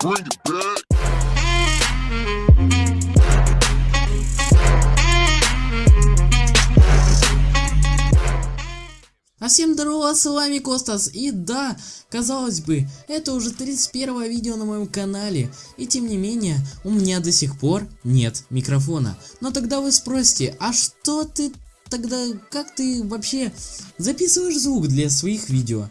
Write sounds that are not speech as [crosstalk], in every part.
Bring it back. А всем здорово, с вами Костас, и да, казалось бы, это уже 31 видео на моем канале, и тем не менее, у меня до сих пор нет микрофона. Но тогда вы спросите, а что ты тогда, как ты вообще записываешь звук для своих видео?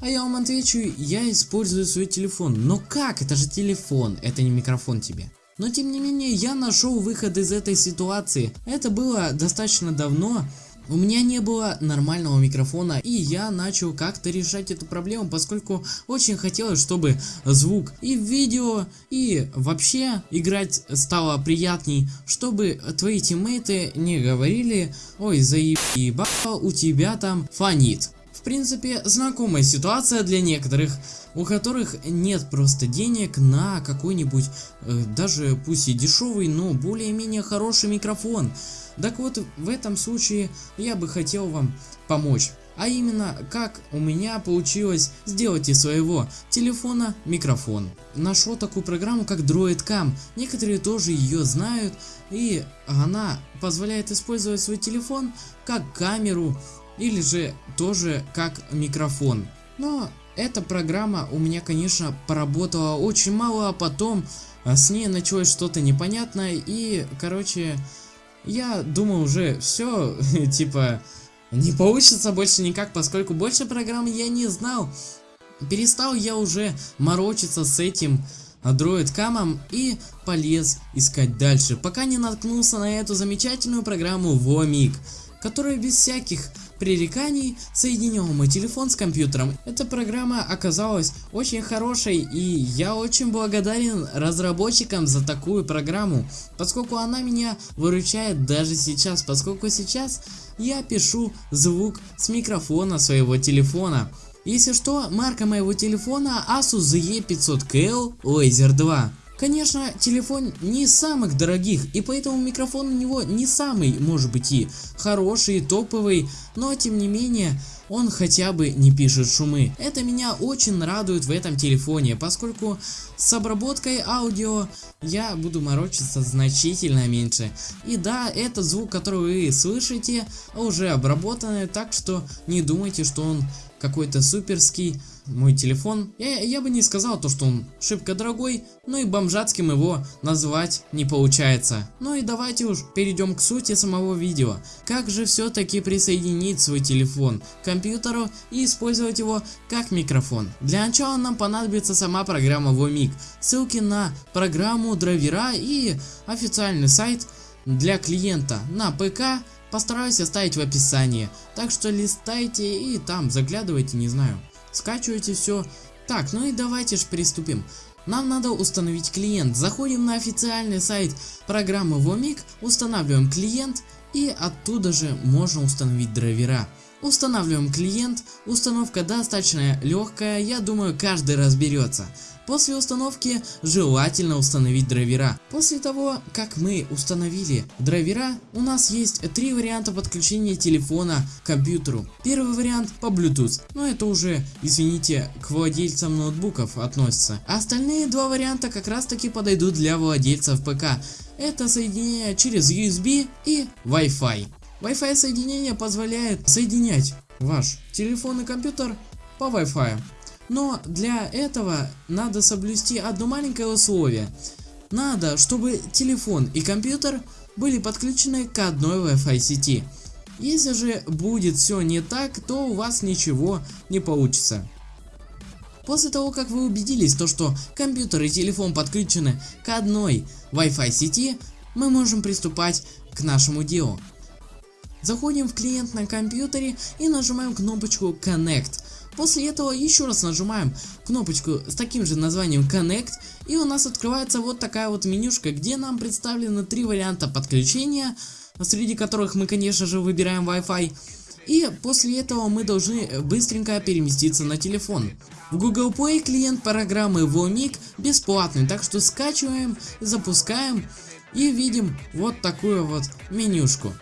А я вам отвечу, я использую свой телефон. Но как? Это же телефон, это не микрофон тебе. Но тем не менее, я нашел выход из этой ситуации. Это было достаточно давно, у меня не было нормального микрофона и я начал как-то решать эту проблему, поскольку очень хотелось, чтобы звук и видео, и вообще играть стало приятней, чтобы твои тиммейты не говорили, ой заеба у тебя там фонит. В принципе, знакомая ситуация для некоторых, у которых нет просто денег на какой-нибудь, э, даже пусть и дешевый, но более-менее хороший микрофон. Так вот, в этом случае я бы хотел вам помочь. А именно, как у меня получилось сделать из своего телефона микрофон. Нашел такую программу, как DroidCam. Некоторые тоже ее знают, и она позволяет использовать свой телефон как камеру или же тоже как микрофон. Но эта программа у меня конечно поработала очень мало, а потом а, с ней началось что-то непонятное и короче я думаю уже все [laughs] типа не получится больше никак, поскольку больше программ я не знал. Перестал я уже морочиться с этим Android камом и полез искать дальше, пока не наткнулся на эту замечательную программу Vomig, которая без всяких пререканий соединил мой телефон с компьютером. Эта программа оказалась очень хорошей и я очень благодарен разработчикам за такую программу, поскольку она меня выручает даже сейчас, поскольку сейчас я пишу звук с микрофона своего телефона. Если что, марка моего телефона Asus ZE500KL Laser 2. Конечно, телефон не из самых дорогих, и поэтому микрофон у него не самый, может быть и хороший, топовый, но тем не менее, он хотя бы не пишет шумы. Это меня очень радует в этом телефоне, поскольку с обработкой аудио я буду морочиться значительно меньше. И да, это звук, который вы слышите, уже обработанный, так что не думайте, что он какой-то суперский мой телефон. Я, я бы не сказал то, что он шибко дорогой, но и бомжатским его назвать не получается. Ну и давайте уж перейдем к сути самого видео. Как же все-таки присоединить свой телефон к компьютеру и использовать его как микрофон? Для начала нам понадобится сама программа Vomig. Ссылки на программу, драйвера и официальный сайт для клиента на ПК постараюсь оставить в описании. Так что листайте и там заглядывайте, не знаю. Скачивайте все. Так, ну и давайте же приступим. Нам надо установить клиент. Заходим на официальный сайт программы Vomig, устанавливаем клиент и оттуда же можно установить драйвера. Устанавливаем клиент, установка достаточно легкая, я думаю каждый разберется. После установки желательно установить драйвера. После того, как мы установили драйвера, у нас есть три варианта подключения телефона к компьютеру. Первый вариант по Bluetooth, но это уже, извините, к владельцам ноутбуков относится. А остальные два варианта как раз таки подойдут для владельцев ПК. Это соединение через USB и Wi-Fi. Wi-Fi соединение позволяет соединять ваш телефон и компьютер по Wi-Fi. Но для этого надо соблюсти одно маленькое условие. Надо, чтобы телефон и компьютер были подключены к одной Wi-Fi сети. Если же будет все не так, то у вас ничего не получится. После того, как вы убедились, то, что компьютер и телефон подключены к одной Wi-Fi сети, мы можем приступать к нашему делу. Заходим в клиент на компьютере и нажимаем кнопочку Connect. После этого еще раз нажимаем кнопочку с таким же названием Connect и у нас открывается вот такая вот менюшка, где нам представлены три варианта подключения, среди которых мы конечно же выбираем Wi-Fi. И после этого мы должны быстренько переместиться на телефон. В Google Play клиент программы Vomig бесплатный, так что скачиваем, запускаем и видим вот такую вот менюшку.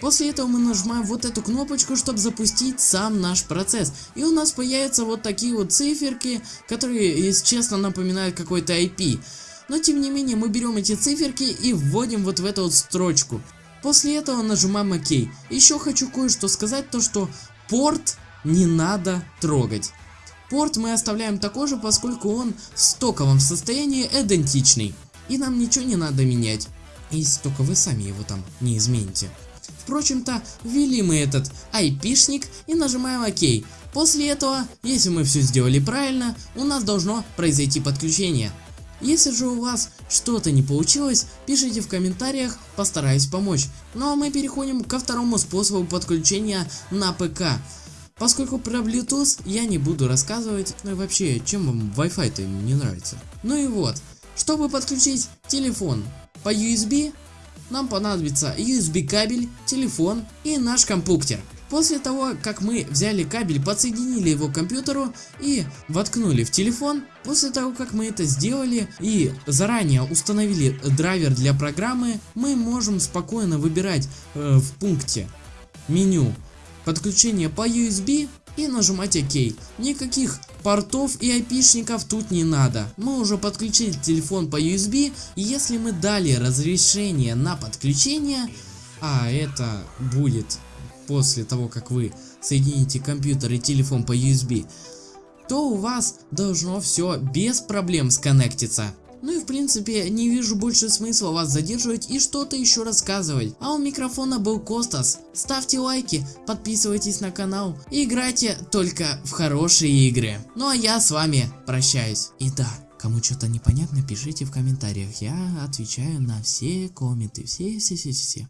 После этого мы нажимаем вот эту кнопочку, чтобы запустить сам наш процесс. И у нас появятся вот такие вот циферки, которые, если честно, напоминают какой-то IP. Но тем не менее мы берем эти циферки и вводим вот в эту вот строчку. После этого нажимаем ОК. Еще хочу кое-что сказать, то что порт не надо трогать. Порт мы оставляем такой же, поскольку он в стоковом состоянии идентичный. И нам ничего не надо менять. Если только вы сами его там не измените. Впрочем-то, ввели мы этот айпишник и нажимаем ОК. После этого, если мы все сделали правильно, у нас должно произойти подключение. Если же у вас что-то не получилось, пишите в комментариях, постараюсь помочь. Ну а мы переходим ко второму способу подключения на ПК. Поскольку про Bluetooth я не буду рассказывать, ну и вообще, чем вам Wi-Fi-то не нравится. Ну и вот, чтобы подключить телефон по USB, нам понадобится USB кабель, телефон и наш компьютер. После того, как мы взяли кабель, подсоединили его к компьютеру и воткнули в телефон, после того, как мы это сделали и заранее установили драйвер для программы, мы можем спокойно выбирать э, в пункте меню подключение по USB и нажимать ОК. Никаких портов и айпишников тут не надо. Мы уже подключили телефон по USB и если мы дали разрешение на подключение, а это будет после того, как вы соедините компьютер и телефон по USB, то у вас должно все без проблем сконнектиться. Ну и в принципе не вижу больше смысла вас задерживать и что-то еще рассказывать. А у микрофона был Костас. Ставьте лайки, подписывайтесь на канал и играйте только в хорошие игры. Ну а я с вами прощаюсь. И да, кому что-то непонятно, пишите в комментариях. Я отвечаю на все комменты. Все-все-все-все.